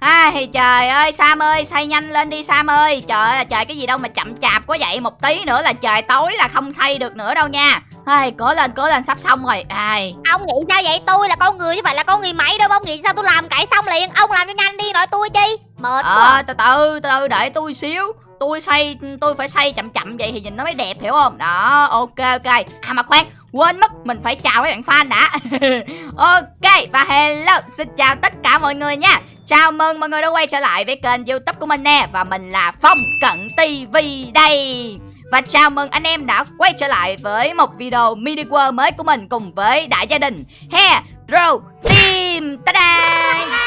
Ai trời ơi Sam ơi xây nhanh lên đi Sam ơi. Trời ơi là trời cái gì đâu mà chậm chạp quá vậy. Một tí nữa là trời tối là không xây được nữa đâu nha. Ai cố lên cố lên sắp xong rồi. Ai. Ông nghĩ sao vậy? Tôi là con người chứ phải là con người máy đâu. Ông nghĩ sao tôi làm cải xong liền? Ông làm cho nhanh đi nói tôi chi. Mệt Ờ quá. từ từ từ từ đợi tôi xíu. Tôi xây tôi phải xây chậm chậm vậy thì nhìn nó mới đẹp hiểu không? Đó ok ok. À mà khoan quên mất, mình phải chào mấy bạn fan đã. Ok, và hello, xin chào tất cả mọi người nha. Chào mừng mọi người đã quay trở lại với kênh youtube của mình nè, Và mình là Phong Cận TV đây. Và chào mừng anh em đã quay trở lại với một video mini world mới của mình Cùng với đại gia đình Hero Team. Ta-da!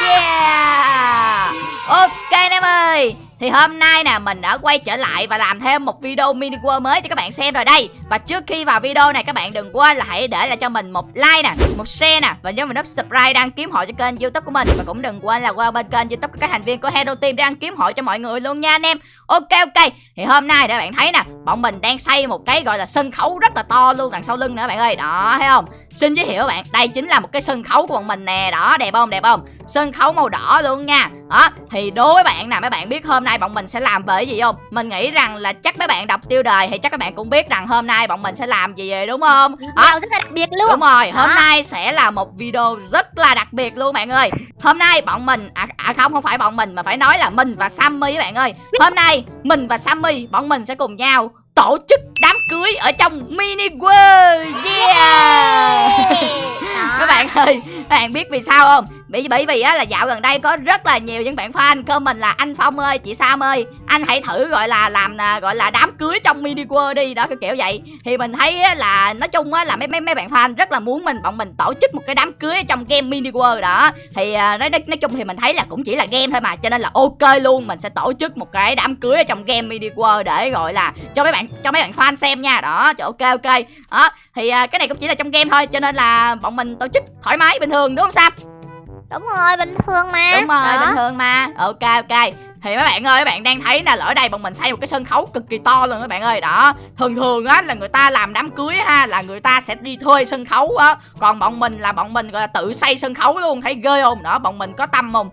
Yeah! Ok anh em ơi thì hôm nay nè mình đã quay trở lại và làm thêm một video mini world mới cho các bạn xem rồi đây. Và trước khi vào video này các bạn đừng quên là hãy để lại cho mình một like nè, một share nè Và nhớ mình nút subscribe đăng kiếm hội cho kênh youtube của mình. Và cũng đừng quên là qua bên kênh youtube của các thành viên của Hero Team để đăng kiếm hội cho mọi người luôn nha anh em. Ok ok, thì hôm nay để bạn thấy nè Bọn mình đang xây một cái gọi là sân khấu rất là to luôn đằng sau lưng nữa bạn ơi. Đó thấy không? Xin giới thiệu các bạn, đây chính là một cái sân khấu của bọn mình nè. Đó đẹp không? Đẹp không? Sân khấu màu đỏ luôn nha. Đó thì đối với bạn nè mấy bạn biết hôm nay bọn mình sẽ làm về gì không? Mình nghĩ rằng là chắc mấy bạn đọc tiêu đề Thì chắc các bạn cũng biết rằng hôm nay bọn mình sẽ làm gì rồi đúng không? Đó, rất là đặc biệt luôn. Đúng rồi, hôm Đó. nay sẽ là một video rất là đặc biệt luôn bạn ơi. Hôm nay bọn mình, à, à không không phải bọn mình mà phải nói là mình và Sammy các bạn ơi. Hôm nay mình và Sammy, bọn mình sẽ cùng nhau tổ chức đám cưới ở trong mini world. Yeah! Đó. các bạn ơi các bạn biết vì sao không bởi bởi vì á là dạo gần đây có rất là nhiều những bạn fan comment là anh phong ơi chị sam ơi anh hãy thử gọi là làm à, gọi là đám cưới trong mini world đi. Đó cái kiểu vậy. Thì mình thấy á, là nói chung á là mấy mấy mấy bạn fan rất là muốn mình bọn mình tổ chức một cái đám cưới trong game mini world đó. Thì à, nói, nói nói chung thì mình thấy là cũng chỉ là game thôi mà cho nên là ok luôn. Mình sẽ tổ chức một cái đám cưới ở trong game mini world để gọi là cho mấy bạn cho mấy bạn fan xem nha. Đó cho ok ok. Đó thì à, cái này cũng chỉ là trong game thôi cho nên là bọn mình tổ chức thoải mái bình thường đúng không sam? Đúng rồi, bình thường mà. Đúng rồi Đó. bình thường mà. Ok ok. Thì mấy bạn ơi mấy bạn đang thấy nè ở đây bọn mình xây một cái sân khấu cực kỳ to luôn các bạn ơi. Đó thường thường á là người ta làm đám cưới ha là người ta sẽ đi thuê sân khấu á. Còn bọn mình là bọn mình gọi là tự xây sân khấu luôn thấy ghê không? Đó bọn mình có tâm không?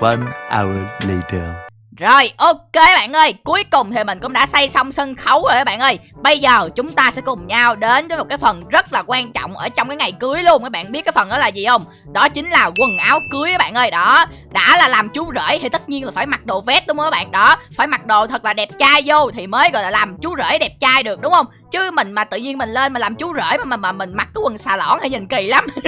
One hour later. Rồi ok bạn ơi. Cuối cùng thì mình cũng đã xây xong sân khấu rồi các bạn ơi. Bây giờ chúng ta sẽ cùng nhau đến với một cái phần rất là quan trọng Ở trong cái ngày cưới luôn Các bạn. Biết cái phần đó là gì không? Đó chính là quần áo cưới các bạn ơi. Đó Đã là làm chú rể thì tất nhiên là phải mặc đồ vest đúng không các bạn? Đó Phải mặc đồ thật là đẹp trai vô Thì mới gọi là làm chú rể đẹp trai được đúng không? Chứ mình mà tự nhiên mình lên mà làm chú rể Mà mà, mà mình mặc cái quần xà lõn thì nhìn kỳ lắm.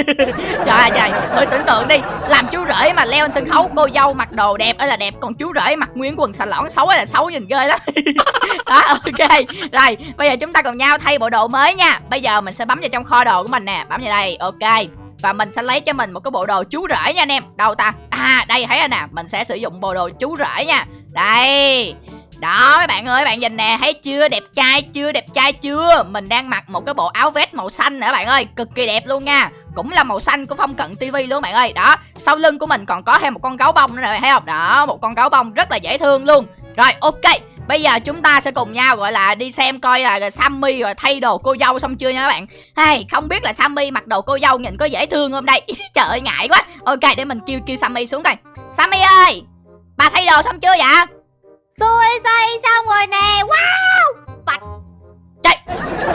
Trời ơi trời Thử tưởng tượng đi. Làm chú rể mà leo lên sân khấu Cô dâu mặc đồ đẹp ấy là đẹp Còn chú rể mặc nguyên quần xà lõn xấu là xấu nhìn ghê lắm. Đó, ok. Rồi, bây giờ chúng ta cùng nhau thay bộ đồ mới nha. Bây giờ mình sẽ bấm vào trong kho đồ của mình nè. Bấm vào đây, ok. Và mình sẽ lấy cho mình một cái bộ đồ chú rể nha anh em. Đâu ta? À đây, thấy rồi nè. Mình sẽ sử dụng bộ đồ chú rể nha. Đây đó mấy bạn ơi, bạn nhìn nè, thấy chưa? Đẹp trai chưa? Đẹp trai chưa? Mình đang mặc một cái bộ áo vest màu xanh nữa bạn ơi, cực kỳ đẹp luôn nha. Cũng là màu xanh của Phong Cận TV luôn bạn ơi. Đó, sau lưng của mình còn có thêm một con gấu bông nữa nè, thấy không? Đó, một con gấu bông rất là dễ thương luôn. Rồi, ok. Bây giờ chúng ta sẽ cùng nhau gọi là đi xem coi là Sammy rồi thay đồ cô dâu xong chưa nha các bạn. Hey, không biết là Sammy mặc đồ cô dâu nhìn có dễ thương không đây? Trời ơi ngại quá. Ok, để mình kêu kêu Sammy xuống coi. Sammy ơi, bà thay đồ xong chưa vậy? Tôi xây xong rồi nè Wow Trời,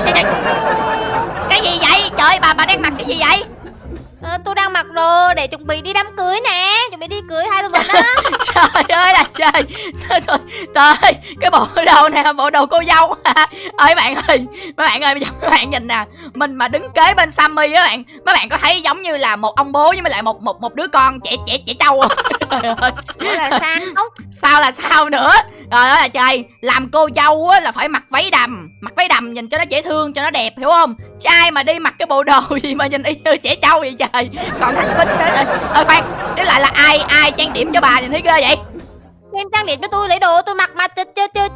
trời, trời. Cái gì vậy? Trời bà bà đang mặc cái gì vậy? à, Tôi đang mặc đồ để chuẩn bị đi đám cưới nè Chuẩn bị đi cưới hai tụi mình á Trời ơi trời Trời, Cái bộ đồ này là bộ đồ cô dâu. Ơi bạn ơi Mấy bạn ơi bây giờ mấy bạn nhìn nè Mình mà đứng kế bên Sammy á bạn Mấy bạn có thấy giống như là một ông bố với lại một một một đứa con trẻ trẻ trẻ trâu không? Trời ơi. Ủa là sao? Sao là sao nữa? Trời ơi là trời Làm cô dâu á là phải mặc váy đầm Mặc váy đầm nhìn cho nó dễ thương cho nó đẹp hiểu không? Chứ ai mà đi mặc cái bộ đồ gì mà nhìn y như trẻ trâu vậy trời? Còn thằng Vinh nữa Ơi khoan Với lại là ai ai trang điểm cho bà nhìn thấy ghê vậy Em trang điểm cho tôi lấy đồ tôi mặc mà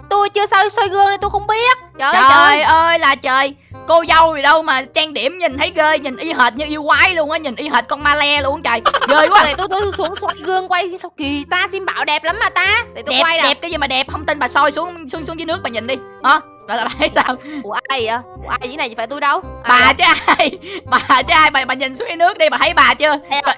tôi chưa soi soi gương nên tôi không biết. Trời, ơi Trời. trời ơi là trời. Cô dâu gì đâu mà trang điểm nhìn thấy ghê Nhìn y hệt như yêu quái luôn á Nhìn y hệt con ma le luôn trời. Ghê quá. Để tôi, tôi xuống soi gương quay sao kỳ ta xin bảo đẹp lắm mà ta. Để tôi Đẹp quay đẹp cái gì mà đẹp Không tin bà soi xuống xuống xuống dưới nước bà nhìn đi. Hả? Gọi là bà thấy sao? Ủa ai vậy? Ủa ai vậy này phải tôi đâu? Ai bà vậy? chứ ai? Bà chứ ai? Bà, bà nhìn xuống cái nước đi bà thấy bà chưa? Rồi,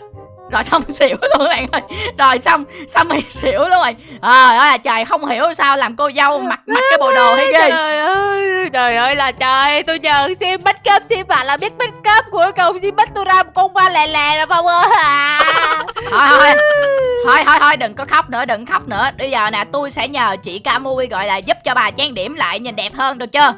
rồi xong xỉu luôn các bạn ơi. Rồi xong xong mày xỉu luôn rồi. Ờ à, trời không hiểu sao làm cô dâu mặc mặc cái bộ đồ hay ghê. Trời ơi, trời ơi là trời. Tôi nhờ xem bắt cấp xem bạn là biết bắt cấp Cuối cùng xem bắt tôi ra một con ba lè lè rồi Phong ơi. À. thôi thôi. Thôi thôi thôi đừng có khóc nữa đừng khóc nữa. Bây giờ nè tôi sẽ nhờ chị Camui gọi là giúp cho bà trang điểm lại nhìn đẹp hơn được chưa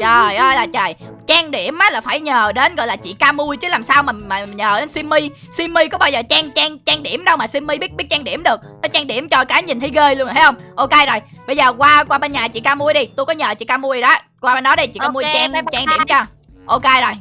trời ơi là trời. Trang điểm á là phải nhờ đến gọi là chị Camui chứ làm sao mà mà nhờ đến Simmy Simmy có bao giờ trang trang trang điểm đâu mà Simmy biết biết trang điểm được. Nó trang điểm cho cái nhìn thấy ghê luôn rồi thấy không? Ok rồi bây giờ qua qua bên nhà chị Camui đi. Tôi có nhờ chị Camui đó. Qua bên đó đi chị Camui Ok, trang trang điểm cho. Ok rồi.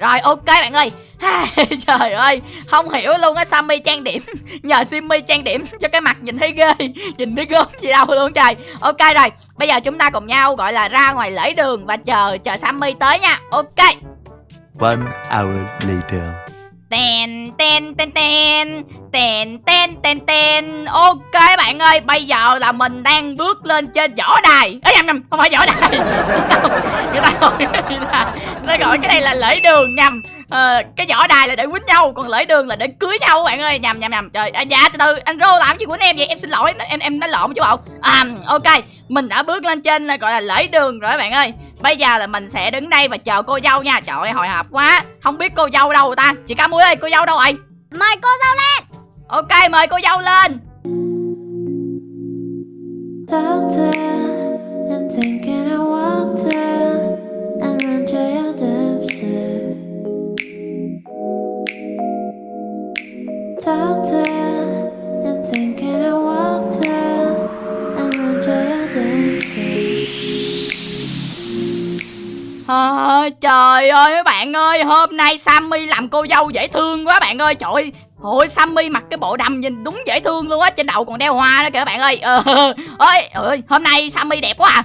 Rồi ok bạn ơi Trời ơi, Không hiểu luôn á, Sammy trang điểm. Nhờ Simmy trang điểm cho cái mặt nhìn thấy ghê, Nhìn thấy gớm gì đâu luôn trời. Ok rồi, Bây giờ chúng ta cùng nhau, gọi là, ra ngoài lễ đường Và chờ chờ Sammy tới nha. Ok. One hour later. Ten ten ten ten. Ten ten ten ten. Ok bạn ơi Bây giờ là mình đang bước lên trên võ đài. Ê nhầm nhầm Không phải võ đài. Người ta gọi người ta, gọi cái này là lễ đường nhầm. Ờ, Cái võ đài là để quýnh nhau Còn lễ đường là để cưới nhau bạn ơi. Nhầm nhầm nhầm. Trời à, dạ từ từ Anh Rô làm gì quýnh em vậy? Em xin lỗi Em em nói lộn chứ bộ. À ok Mình đã bước lên trên là gọi là lễ đường rồi bạn ơi. Bây giờ là mình sẽ đứng đây và chờ cô dâu nha. Trời ơi hồi hộp quá. Không biết cô dâu đâu ta. Chị Ca Muối ơi cô dâu đâu rồi Mời cô dâu lên. Ok mời cô dâu lên Trời ơi mấy bạn ơi Hôm nay Sammy làm cô dâu dễ thương quá bạn ơi. Trời ơi Ôi Sammy mặc cái bộ đầm nhìn đúng dễ thương luôn á Trên đầu còn đeo hoa nữa kìa các bạn ơi. Ờ, ơi ơi hôm nay Sammy đẹp quá à.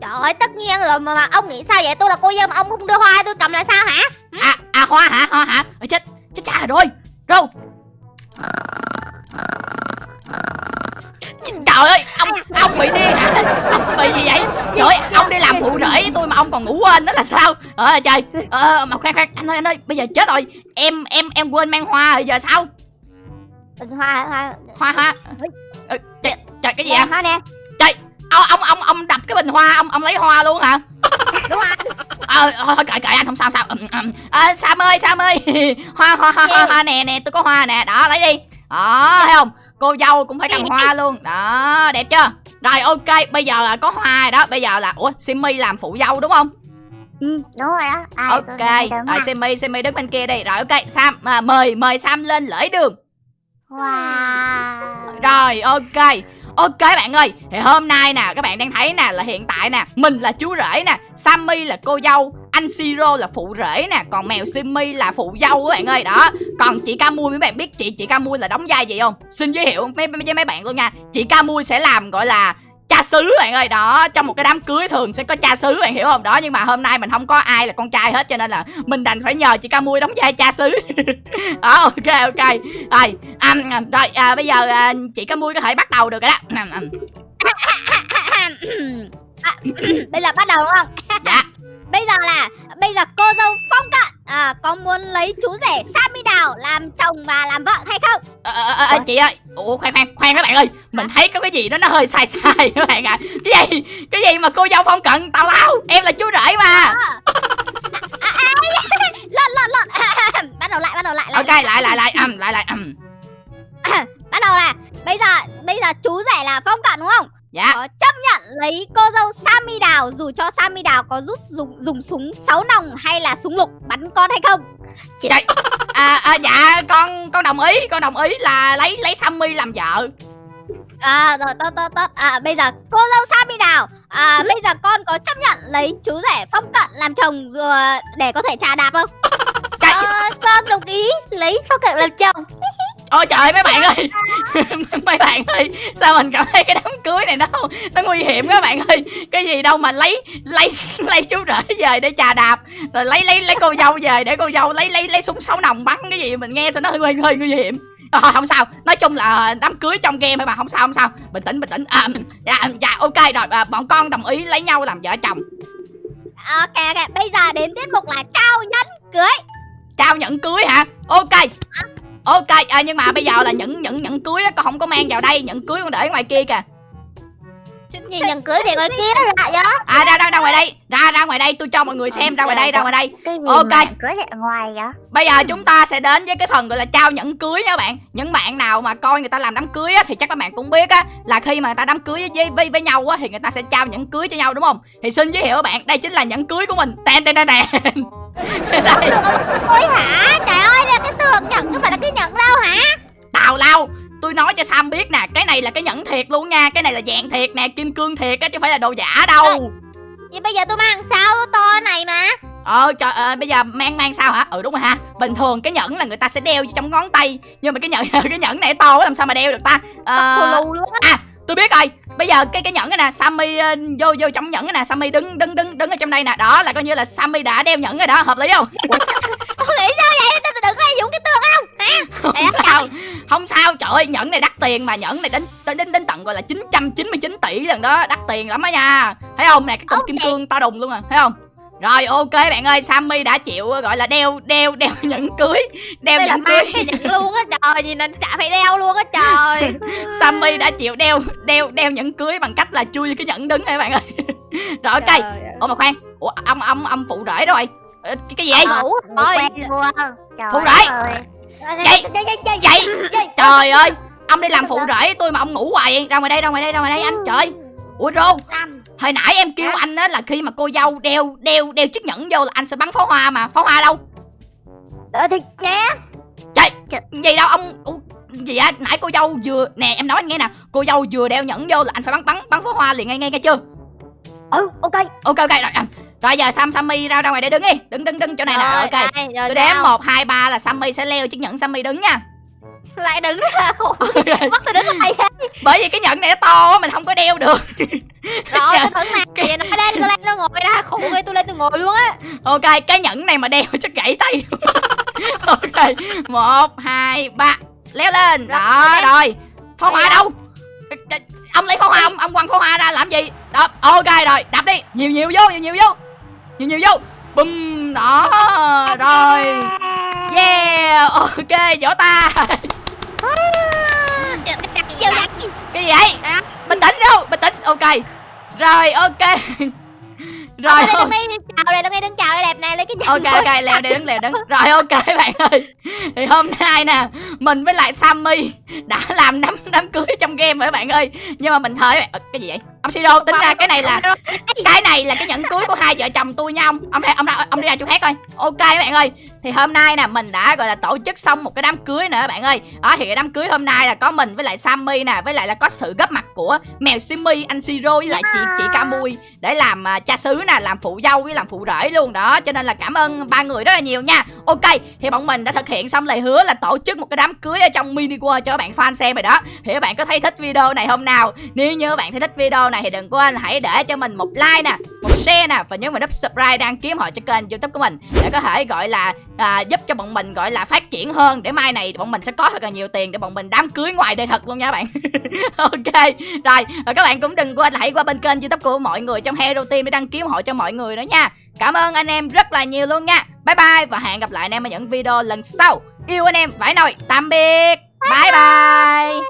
Trời ơi tất nhiên rồi mà, mà ông nghĩ sao vậy? Tôi là cô dâu mà ông không đưa hoa tôi cầm là sao hả? À, à hoa hả? Hoa hả? Ôi, chết chết cha rồi Rô Trời ơi ông ông bị điên hả? Ông bị gì vậy? Trời ơi ông đi làm phụ rể với tôi mà ông còn ngủ quên đó là sao? Ờ trời. Ờ, Mà khoan khoan anh ơi anh ơi Bây giờ chết rồi. Em em em quên mang hoa rồi giờ sao? Ừ, Hoa hoa. Hoa hoa. Ờ, trời, trời cái gì ạ hoa nè. Ông ông ông ông đập cái bình hoa ông ông lấy hoa luôn hả? Đúng hoa ờ thôi thôi kệ kệ anh không sao sao. Ừm, ừm. à, sam ơi sam ơi. Hoa hoa hoa hoa, hoa nè nè tôi có hoa nè. Đó lấy đi đó thấy không? Cô dâu cũng phải cầm hoa luôn. Đó đẹp chưa? Rồi ok bây giờ là có hoa rồi đó. Bây giờ là ủa simmy làm phụ dâu đúng không? Ừ, Đúng rồi đó. À, ok rồi simmy simmy đứng bên kia đi. Rồi ok sam à, mời mời sam lên lễ đường. Wow. Rồi ok. Ok bạn ơi Thì hôm nay nè các bạn đang thấy nè là hiện tại nè Mình là chú rể nè Sammy là cô dâu Anh Siro là phụ rể nè Còn mèo Simmy là phụ dâu các bạn ơi Đó Còn chị Camui mấy bạn biết chị chị Camui là đóng vai gì không Xin giới thiệu mấy, với mấy bạn luôn nha Chị Camui sẽ làm gọi là cha xứ bạn ơi đó trong một cái đám cưới thường sẽ có cha xứ bạn hiểu không đó nhưng mà hôm nay mình không có ai là con trai hết cho nên là mình đành phải nhờ chị ca mui đóng vai cha xứ đó ok ok rồi à, à, rồi à, bây giờ à, chị ca mui có thể bắt đầu được rồi đó À, à, à, Bây giờ bắt đầu đúng không? Dạ. Bây giờ là Bây giờ cô dâu phong cận à, Có muốn lấy chú rể Sammy Đào Làm chồng và làm vợ hay không? Ờ, ờ, ờ, ờ, chị ơi. Ủa khoan khoan khoan các bạn ơi. Mình thấy có cái gì đó nó hơi sai sai các bạn ạ. Cái gì? Cái gì mà cô dâu phong cận tào lao. Em là chú rể mà. Lộn lộn lộn. Bắt đầu lại bắt đầu lại, lại ok lại lại. lại. Lại lại. Ầm Bắt đầu là Bây giờ bây giờ chú rể là phong cận đúng không dạ. Có chấp nhận lấy cô dâu Sammy Đào Dù cho Sammy Đào có rút dùng, dùng súng 6 nòng hay là súng lục bắn con hay không? Trời, à, à, dạ con con đồng ý con đồng ý là lấy lấy Sammy làm vợ. À rồi tốt tốt tốt. À, Bây giờ cô dâu Sammy Đào à, Bây giờ con có chấp nhận lấy chú rể phong cận làm chồng rồi Để có thể trà đạp không? Trời, Ờ, con đồng ý lấy phong cận làm chồng ôi trời mấy bạn ơi. Mấy bạn ơi sao mình cảm thấy cái đám cưới này nó nó nguy hiểm các bạn ơi. Cái gì đâu mà lấy lấy lấy chú rể về để trà đạp rồi lấy lấy lấy cô dâu về để cô dâu lấy lấy lấy súng sáu nòng bắn cái gì mình nghe sao nó hơi hơi nguy hiểm. Ờ, không sao. Nói chung là đám cưới trong game mà không sao không sao. Bình tĩnh bình tĩnh. À, dạ, dạ ok rồi. À, bọn con đồng ý lấy nhau làm vợ chồng. Ok ok, bây giờ đến tiết mục là trao nhẫn cưới. trao nhẫn cưới hả? Ok ok à, nhưng mà bây giờ là những những những cưới á con không có mang vào đây những cưới con để ngoài kia kìa. Gì nhẫn cưới để ngoài kia lại đó. à ra ra ra ngoài đây ra ra ngoài đây tôi cho mọi người xem ra ngoài đây ra ngoài đây Cái gì Ok. mà cưới ở ngoài vậy? bây giờ chúng ta sẽ đến với cái phần gọi là trao nhẫn cưới nha bạn những bạn nào mà coi người ta làm đám cưới á thì chắc các bạn cũng biết á là khi mà người ta đám cưới với với, với nhau á thì người ta sẽ trao nhẫn cưới cho nhau đúng không thì xin giới thiệu các bạn đây chính là nhẫn cưới của mình tên tên tên tên Ôi hả? Trời ơi, là cái tường nhẫn chứ phải là cái nhẫn đâu hả? tào lao tôi nói cho sam biết nè cái này là cái nhẫn thiệt luôn nha cái này là vàng thiệt nè kim cương thiệt á chứ phải là đồ giả đâu Vậy bây giờ tôi mang sao to này mà. ờ trời ơi bây giờ mang mang sao hả ừ đúng rồi ha bình thường cái nhẫn là người ta sẽ đeo trong ngón tay nhưng mà cái nhẫn cái nhẫn này to quá làm sao mà đeo được ta Ờ... Ờ, luôn á. Tôi biết rồi. Bây giờ cái cái nhẫn này nè sammy ờ, vô vô trong nhẫn này nè sammy đứng đứng đứng đứng ở trong đây nè. Đó là coi như là sammy đã đeo nhẫn rồi đó hợp lý không? Tôi nghĩ sao vậy? Tôi đừng có dùng cái tường không? Không sao. không sao. Trời ơi nhẫn này đắt tiền mà nhẫn này đến đến đến, đến tận gọi là 999 tỷ lần đó đắt tiền lắm á nha. Thấy không? Nè cái cục Ok. kim cương to đùng luôn à thấy không rồi ok bạn ơi Sammy đã chịu gọi là đeo đeo đeo nhẫn cưới đeo Đây là nhẫn cưới. mang cái nhẫn luôn á trời, gì nên chả phải đeo luôn á trời. Sammy đã chịu đeo đeo đeo nhẫn cưới bằng cách là chui vô cái nhẫn đứng này bạn ơi? Rồi ok. Ủa mà khoan ủa ông ông ông phụ rể rồi. Ờ, cái cái gì vậy? Ơi. Trời Phụ rể. Vậy vậy trời ơi. Ông đi làm phụ rể tôi mà ông ngủ hoài vậy ra ngoài đây ra ngoài đây ra ngoài đây anh trời. Ủa rô hồi nãy em kêu anh á là khi mà cô dâu đeo đeo đeo chiếc nhẫn vô là anh sẽ bắn pháo hoa mà. Pháo hoa đâu? Ờ thì nhé. trời gì đâu ông Ủa, gì á nãy cô dâu vừa nè em nói anh nghe nè. Cô dâu vừa đeo nhẫn vô là anh phải bắn bắn bắn pháo hoa liền ngay ngay nghe chưa? Ừ ok. ok ok rồi anh rồi giờ sam sammy ra ra ngoài đây đứng đi. Đứng đứng đứng chỗ này nè. Ok. tôi đếm nào. một hai ba là sammy sẽ leo chiếc nhẫn sammy đứng nha Lại đứng ra khổ. Bắt tôi đứng đây. bởi vì cái nhẫn này nó to mình không có đeo được Rồi Dạ. tôi đứng nè. Vậy nó lên, tôi lên nó ngồi ra. Khổ ghê tôi lên tôi ngồi luôn á. ok cái nhẫn này mà đeo chắc gãy tay ok một hai ba leo lên đó lên. rồi pháo hoa đâu ông lấy pháo hoa ông ông quăng pháo hoa ra làm gì đó ok rồi đập đi nhiều nhiều vô nhiều nhiều vô nhiều nhiều vô bum đó rồi yeah ok vỗ tay Trời, cái gì vậy? Cái gì vậy? À. bình tĩnh đâu bình tĩnh. Ok. Rồi ok. Rồi đây chào đây, đứng đây đứng chào đây đẹp này lấy cái ok ok leo đi đứng leo đứng rồi ok bạn ơi. Thì hôm nay nè mình với lại sammy đã làm đám đám cưới trong game rồi các bạn ơi. Nhưng mà mình thời Ờ, cái gì vậy? Ông siro tính ra cái này là cái này là cái nhẫn cưới của hai vợ chồng tôi nha ông. Ông ra ông ra ông đi ra chỗ khác coi. Ok các bạn ơi. Thì hôm nay nè mình đã gọi là tổ chức xong một cái đám cưới nữa các bạn ơi. Đó thì cái đám cưới hôm nay là có mình với lại sammy nè với lại là có sự góp mặt của mèo simmy anh siro với lại chị chị camui để làm à, cha xứ nè làm phụ dâu với làm phụ rể luôn. Đó, cho nên là cảm ơn ba người rất là nhiều nha. Ok, thì bọn mình đã thực hiện xong lời hứa là tổ chức một cái đám cưới ở trong mini world cho các bạn fan xem rồi đó. Thì các bạn có thấy thích video này hôm nào? Nếu như các bạn thấy thích video này thì đừng quên hãy để cho mình một like nè, một share nè và nhớ vào nút subscribe đăng ký họ cho kênh youtube của mình để có thể gọi là à, giúp cho bọn mình gọi là phát triển hơn. Để mai này bọn mình sẽ có thật là nhiều tiền để bọn mình đám cưới ngoài đời thật luôn nha bạn. Ok rồi và các bạn cũng đừng quên là hãy qua bên kênh youtube của mọi người trong hero team để đăng ký ủng hộ cho mọi người nữa nha. Cảm ơn anh em rất là nhiều luôn nha. Bye bye và hẹn gặp lại anh em ở những video lần sau. Yêu anh em vãi nồi tạm biệt. Bye bye.